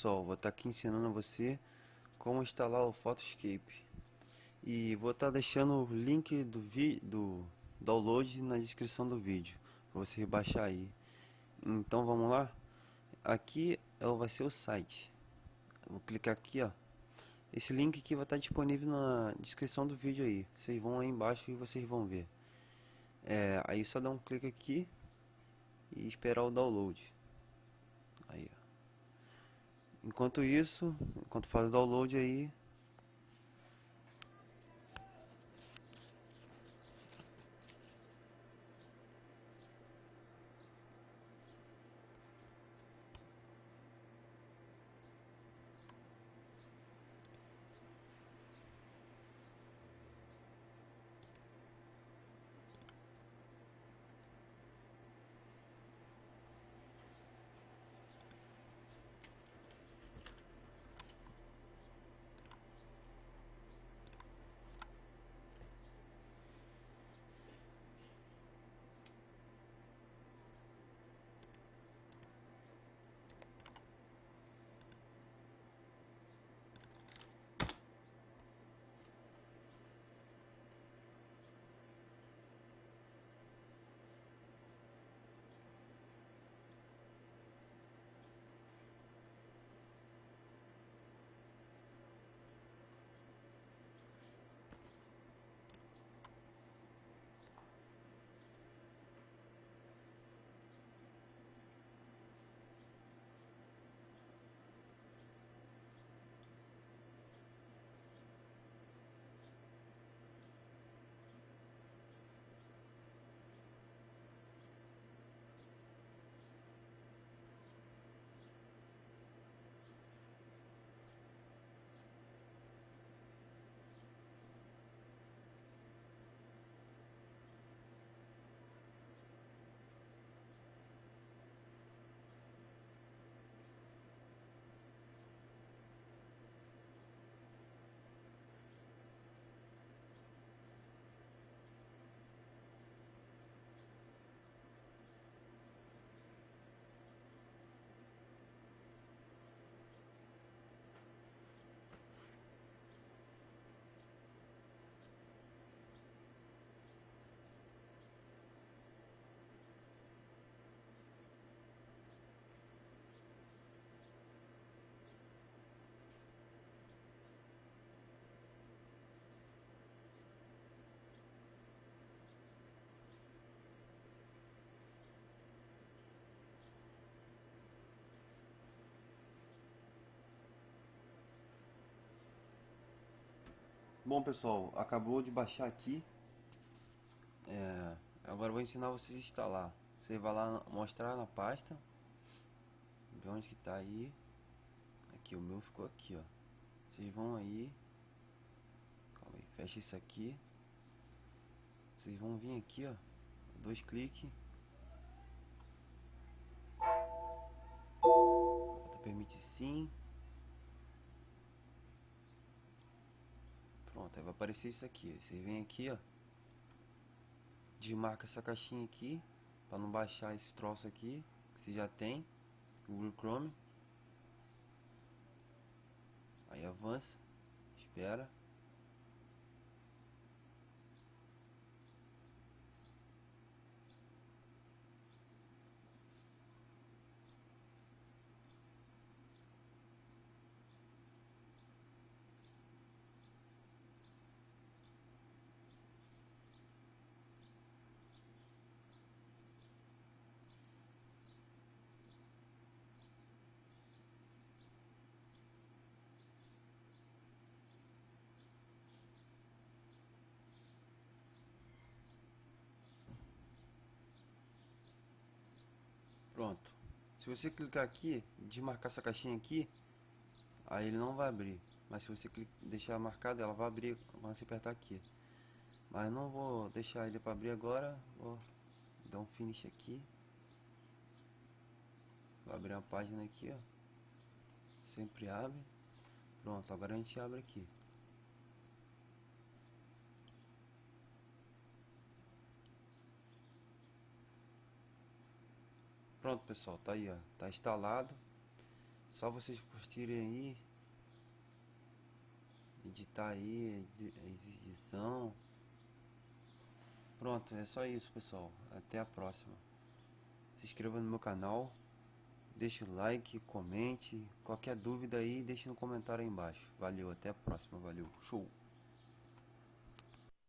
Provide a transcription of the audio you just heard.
pessoal, vou estar tá aqui ensinando a você como instalar o Photoscape. E vou estar tá deixando o link do, do download na descrição do vídeo para você baixar aí. Então vamos lá? Aqui é vai ser o site. Vou clicar aqui ó. Esse link aqui vai estar tá disponível na descrição do vídeo aí. Vocês vão aí embaixo e vocês vão ver. É, aí só dá um clique aqui e esperar o download. Aí ó Enquanto isso, enquanto faz o download aí, Bom pessoal, acabou de baixar aqui. É, Agora vou ensinar vocês a instalar. Você vai lá mostrar na pasta De onde que tá aí. Aqui, o meu ficou aqui ó. Vocês vão aí. Calma aí, fecha isso aqui. Vocês vão vir aqui ó. Dois cliques Permite sim Vai aparecer isso aqui. Você vem aqui, ó. Desmarca essa caixinha aqui. Pra não baixar esse troço aqui. Que você já tem. Google Chrome. Aí avança. Espera. Pronto. Se você clicar aqui, desmarcar essa caixinha aqui, aí ele não vai abrir. Mas se você deixar marcado, ela vai abrir quando você apertar aqui. Mas não vou deixar ele para abrir agora. Vou dar um finish aqui. Vou abrir a página aqui, ó. Sempre abre. Pronto, agora a gente abre aqui. Pronto pessoal, tá aí ó, tá instalado só vocês curtirem aí, editar aí, edição. Pronto, é só isso pessoal. Até a próxima. Se inscreva no meu canal. Deixe o like, comente. Qualquer dúvida aí, deixe no comentário aí embaixo. Valeu, até a próxima. Valeu. Show!